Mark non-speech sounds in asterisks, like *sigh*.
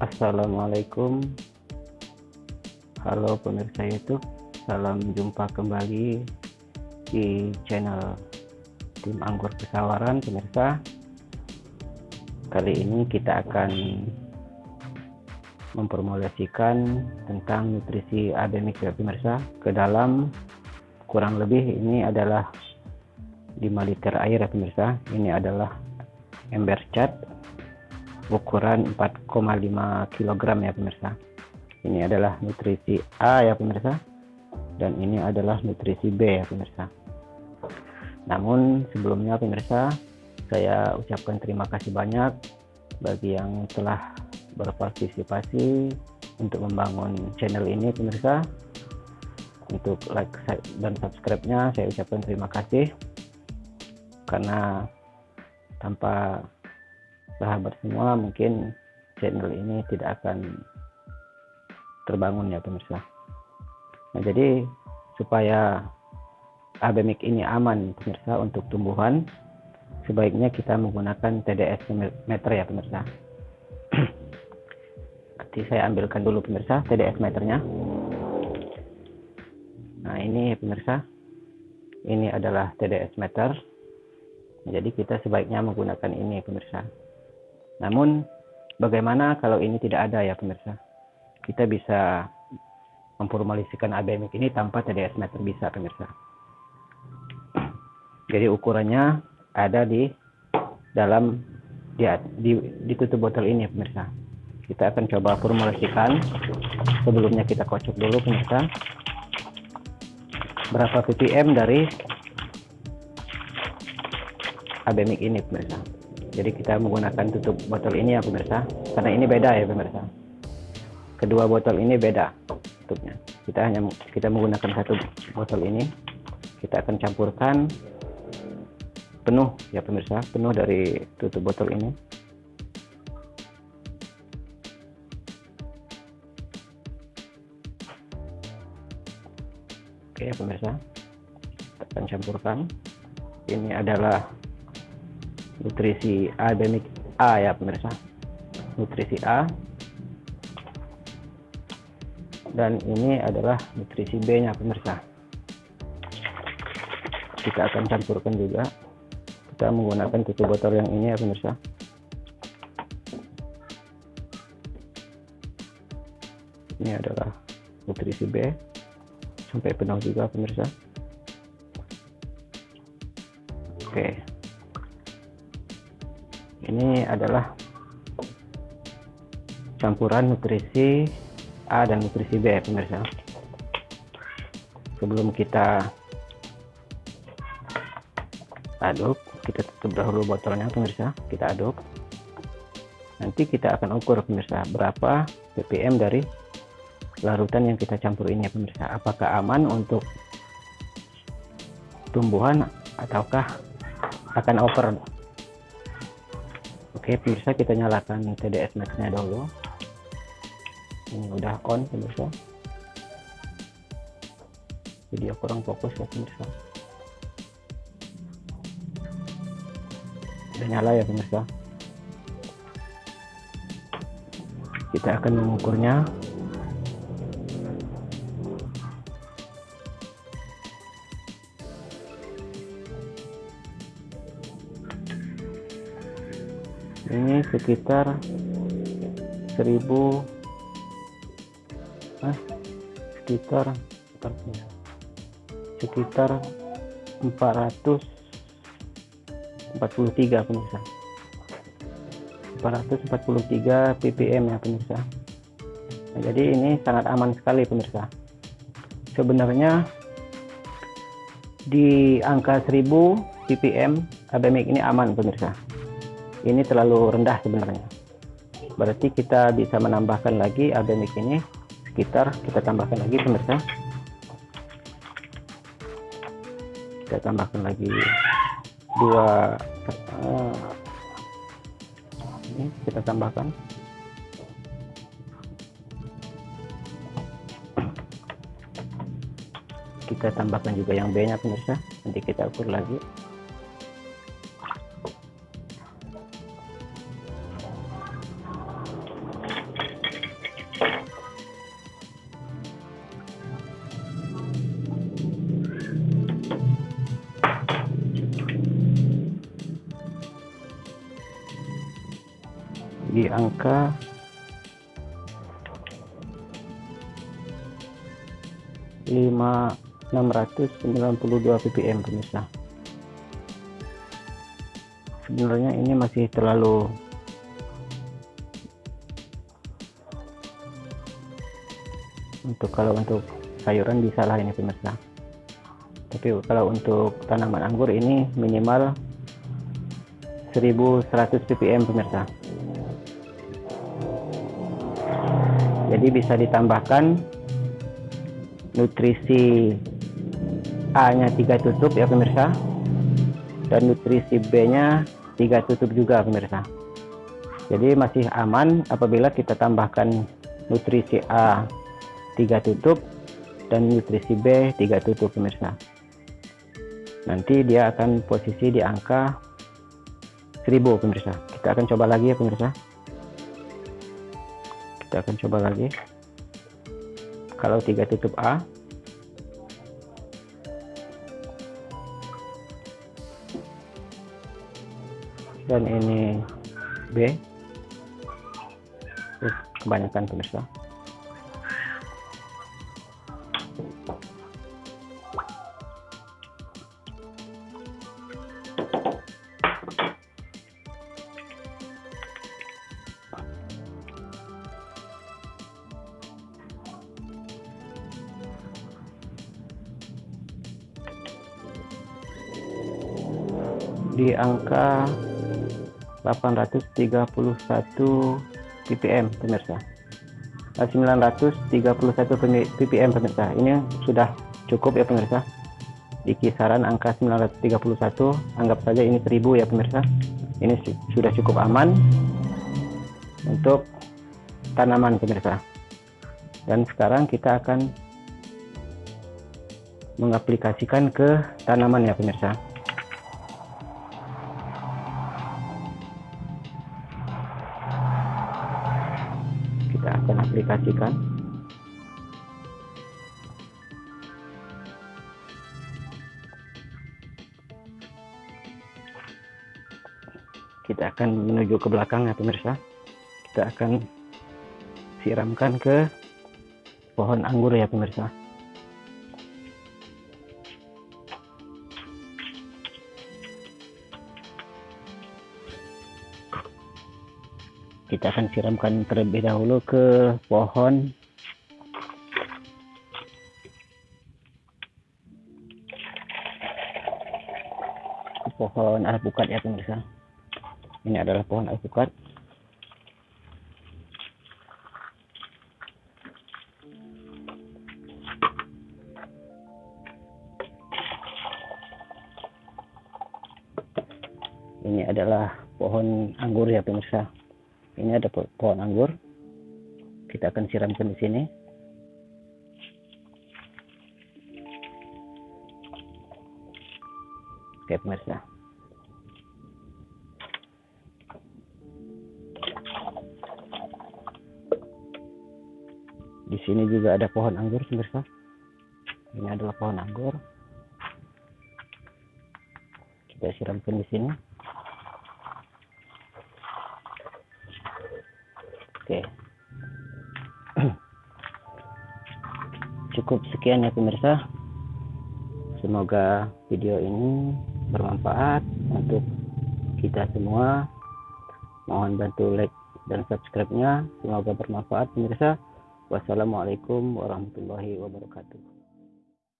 Assalamualaikum. Halo pemirsa YouTube Salam jumpa kembali di channel Tim Anggur Pesawaran pemirsa. Kali ini kita akan mempromosikan tentang nutrisi ademik ya pemirsa. Ke dalam kurang lebih ini adalah 5 liter air ya pemirsa. Ini adalah ember cat ukuran 4,5 kg ya pemirsa. Ini adalah nutrisi A ya pemirsa. Dan ini adalah nutrisi B ya pemirsa. Namun sebelumnya pemirsa saya ucapkan terima kasih banyak bagi yang telah berpartisipasi untuk membangun channel ini pemirsa. Untuk like dan subscribe-nya saya ucapkan terima kasih karena tanpa sahabat semua mungkin channel ini tidak akan terbangun ya pemirsa. Nah jadi supaya abemik ini aman pemirsa untuk tumbuhan sebaiknya kita menggunakan TDS meter ya pemirsa. *clears throat* Nanti saya ambilkan dulu pemirsa TDS meternya. Nah ini pemirsa ini adalah TDS meter jadi kita sebaiknya menggunakan ini pemirsa namun bagaimana kalau ini tidak ada ya pemirsa? Kita bisa memformulasikan ABMX ini tanpa TDS meter bisa pemirsa. Jadi ukurannya ada di dalam ya di, di tutup botol ini pemirsa. Kita akan coba formulasikan. Sebelumnya kita kocok dulu pemirsa. Berapa ppm dari ABMX ini pemirsa. Jadi kita menggunakan tutup botol ini ya pemirsa. Karena ini beda ya pemirsa. Kedua botol ini beda tutupnya. Kita hanya kita menggunakan satu botol ini. Kita akan campurkan penuh ya pemirsa. Penuh dari tutup botol ini. Oke ya pemirsa. Kita akan campurkan. Ini adalah nutrisi ademik A ya pemirsa. Nutrisi A. Dan ini adalah nutrisi B nya pemirsa. Kita akan campurkan juga. Kita menggunakan tutup botol yang ini ya pemirsa. Ini adalah nutrisi B. Sampai penuh juga pemirsa. Oke ini adalah campuran nutrisi A dan nutrisi B pemirsa. Sebelum kita aduk kita tutup dahulu botolnya pemirsa. Kita aduk. Nanti kita akan ukur pemirsa berapa ppm dari larutan yang kita campur ini ya pemirsa. Apakah aman untuk tumbuhan ataukah akan over Oke pemirsa kita nyalakan TDS Max nya dulu. Ini udah on pemirsa. Video kurang fokus ya pemirsa. Udah nyala ya pemirsa. Kita akan mengukurnya sekitar 1000 eh, sekitar sekitar 443 pemirsa. 443 ppm ya pemirsa. Nah, jadi ini sangat aman sekali pemirsa. Sebenarnya di angka 1000 ppm ABMX ini aman pemirsa ini terlalu rendah sebenarnya. Berarti kita bisa menambahkan lagi abemik ini. Sekitar kita tambahkan lagi pemirsa. Kita tambahkan lagi dua uh, ini kita tambahkan. Kita tambahkan juga yang B nya pemirsa. Nanti kita ukur lagi di angka lima enam ratus sembilan puluh dua ppm pemirsa. Sebenarnya ini masih terlalu untuk kalau untuk sayuran bisa lah ini pemirsa. Tapi kalau untuk tanaman anggur ini minimal 1100 ppm pemirsa jadi bisa ditambahkan nutrisi A nya 3 tutup ya pemirsa. Dan nutrisi B nya 3 tutup juga pemirsa. Jadi masih aman apabila kita tambahkan nutrisi A 3 tutup dan nutrisi B 3 tutup pemirsa. Nanti dia akan posisi di angka 1000 pemirsa. Kita akan coba lagi ya pemirsa kita akan coba lagi. Kalau tiga tutup A. Dan ini B. Kebanyakan pemirsa di angka 831 ppm pemirsa. 931 ppm pemirsa. Ini sudah cukup ya pemirsa. Di kisaran angka 931 anggap saja ini 1000 ya pemirsa. Ini sudah cukup aman untuk tanaman pemirsa. Dan sekarang kita akan mengaplikasikan ke tanaman ya pemirsa aplikasikan kita akan menuju ke belakang ya pemirsa. Kita akan siramkan ke pohon anggur ya pemirsa kita akan siramkan terlebih dahulu ke pohon. Pohon alpukat ya pemirsa. Ini adalah pohon alpukat. Ini adalah pohon anggur ya pemirsa ini ada pohon anggur. Kita akan siramkan di sini. Oke pemirsa. Di sini juga ada pohon anggur pemirsa. Ini adalah pohon anggur. Kita siramkan di sini Cukup sekian ya pemirsa. Semoga video ini bermanfaat untuk kita semua. Mohon bantu like dan subscribe-nya. Semoga bermanfaat pemirsa. Wassalamualaikum warahmatullahi wabarakatuh.